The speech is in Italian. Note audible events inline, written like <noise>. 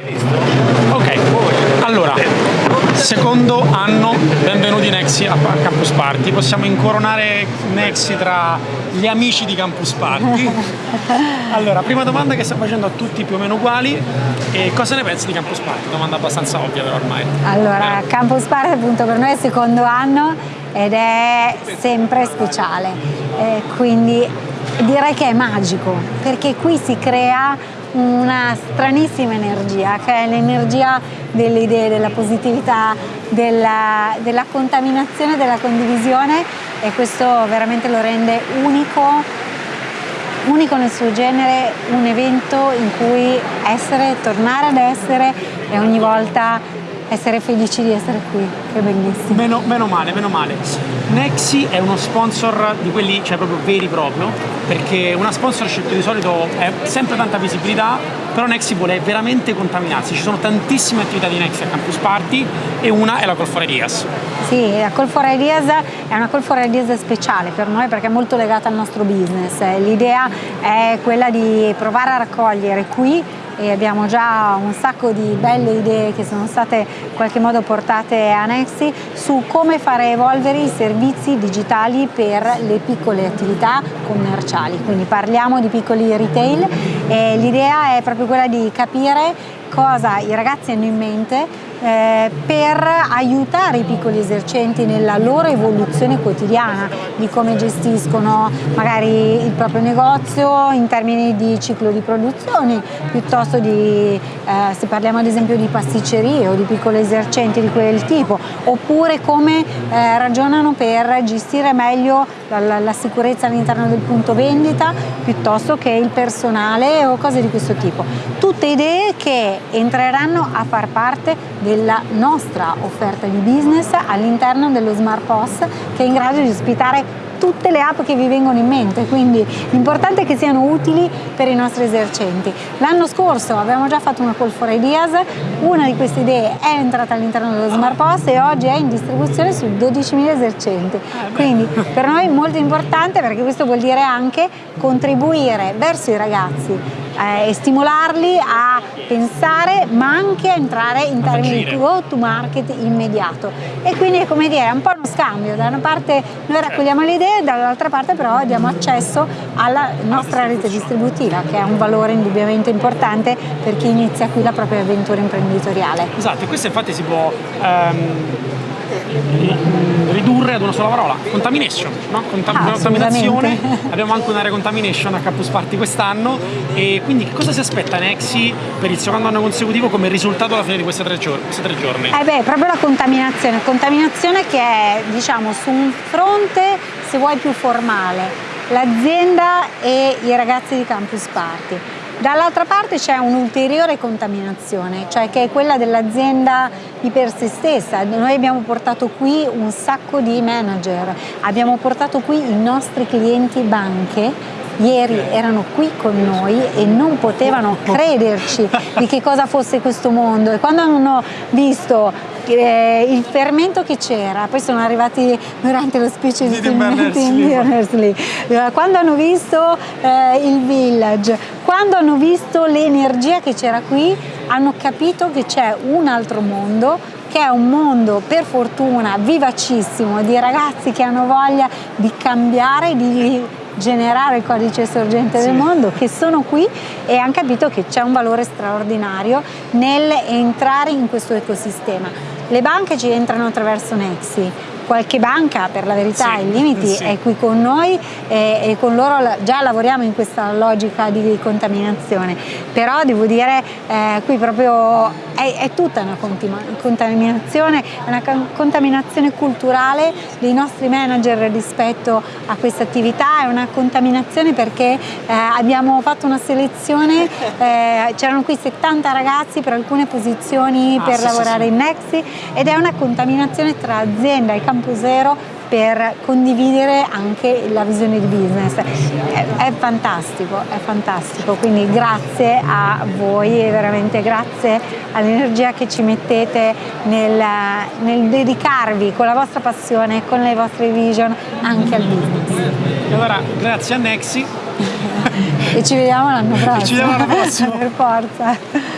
Ok, allora, secondo anno, benvenuti Nexi a Campus Party. Possiamo incoronare Nexi tra gli amici di Campus Party. <laughs> Allora, prima domanda che sto facendo a tutti più o meno uguali, e cosa ne pensi di Campus Party? Domanda abbastanza ovvia però ormai. Allora, eh. Campus Party appunto per noi è il secondo anno ed è sempre speciale, eh, quindi direi che è magico perché qui si crea una stranissima energia che è l'energia delle idee, della positività, della, della contaminazione, della condivisione e questo veramente lo rende unico unico nel suo genere, un evento in cui essere, tornare ad essere e ogni volta essere felici di essere qui, che bellissimo. Meno, meno, male, meno male. Nexi è uno sponsor di quelli, cioè proprio veri proprio, perché una sponsorship di solito è sempre tanta visibilità, però Nexi vuole veramente contaminarsi. Ci sono tantissime attività di Nexi a Campus Party e una è la Call for Ideas. Sì, la Call for Ideas è una Call for Ideas speciale per noi perché è molto legata al nostro business. L'idea è quella di provare a raccogliere qui e abbiamo già un sacco di belle idee che sono state in qualche modo portate a Nexi su come fare evolvere i servizi digitali per le piccole attività commerciali, quindi parliamo di piccoli retail e l'idea è proprio quella di capire cosa i ragazzi hanno in mente eh, per aiutare i piccoli esercenti nella loro evoluzione quotidiana di come gestiscono magari il proprio negozio in termini di ciclo di produzione piuttosto di eh, se parliamo ad esempio di pasticcerie o di piccoli esercenti di quel tipo oppure come eh, ragionano per gestire meglio la, la, la sicurezza all'interno del punto vendita piuttosto che il personale o cose di questo tipo. Tutte idee che entreranno a far parte della nostra offerta di business all'interno dello Smart POS che è in grado di ospitare tutte le app che vi vengono in mente, quindi l'importante è che siano utili per i nostri esercenti. L'anno scorso abbiamo già fatto una call for ideas, una di queste idee è entrata all'interno dello Smart POS e oggi è in distribuzione su 12.000 esercenti, quindi per noi è molto importante perché questo vuol dire anche contribuire verso i ragazzi eh, e stimolarli a pensare ma anche a entrare in termini di go to market immediato. E quindi è come dire un po' uno scambio. Da una parte noi raccogliamo le idee dall'altra parte però diamo accesso alla nostra rete distributiva che è un valore indubbiamente importante per chi inizia qui la propria avventura imprenditoriale. Esatto questo infatti si può ehm ridurre ad una sola parola, contamination, no? Contam ah, contaminazione, abbiamo anche un'area contamination a Campus Party quest'anno e quindi cosa si aspetta Nexi per il secondo anno consecutivo come risultato alla fine di questi tre, giorni? Questi tre giorni? Eh beh, proprio la contaminazione, contaminazione che è diciamo su un fronte se vuoi più formale, l'azienda e i ragazzi di Campus Party Dall'altra parte c'è un'ulteriore contaminazione, cioè che è quella dell'azienda di per sé stessa. Noi abbiamo portato qui un sacco di manager, abbiamo portato qui i nostri clienti banche ieri erano qui con noi e non potevano crederci di che cosa fosse questo mondo. E quando hanno visto eh, il fermento che c'era, poi sono arrivati durante lo speech di Tim Berners-Lee, quando hanno visto eh, il village, quando hanno visto l'energia che c'era qui, hanno capito che c'è un altro mondo che è un mondo per fortuna vivacissimo di ragazzi che hanno voglia di cambiare, di generare il codice sorgente sì. del mondo, che sono qui e hanno capito che c'è un valore straordinario nell'entrare in questo ecosistema. Le banche ci entrano attraverso Nexi, qualche banca per la verità sì, ai limiti sì. è qui con noi e, e, con loro già lavoriamo in questa logica di contaminazione però devo dire eh, qui proprio è, è, tutta una contaminazione una contaminazione culturale dei nostri manager rispetto a questa attività. È una contaminazione perché eh, abbiamo fatto una selezione <laughs> eh, c'erano qui 70 ragazzi per alcune posizioni ah, per sì, lavorare in Nexi ed è una contaminazione tra azienda e Zero per condividere anche la visione di business. È, è, fantastico, è fantastico, quindi grazie a voi e veramente grazie all'energia che ci mettete nel, nel, dedicarvi con la vostra passione, con le vostre vision anche al business. E allora grazie a Nexi <laughs> e ci vediamo l'anno prossimo. <laughs> ci vediamo l'anno prossimo. <laughs> per forza.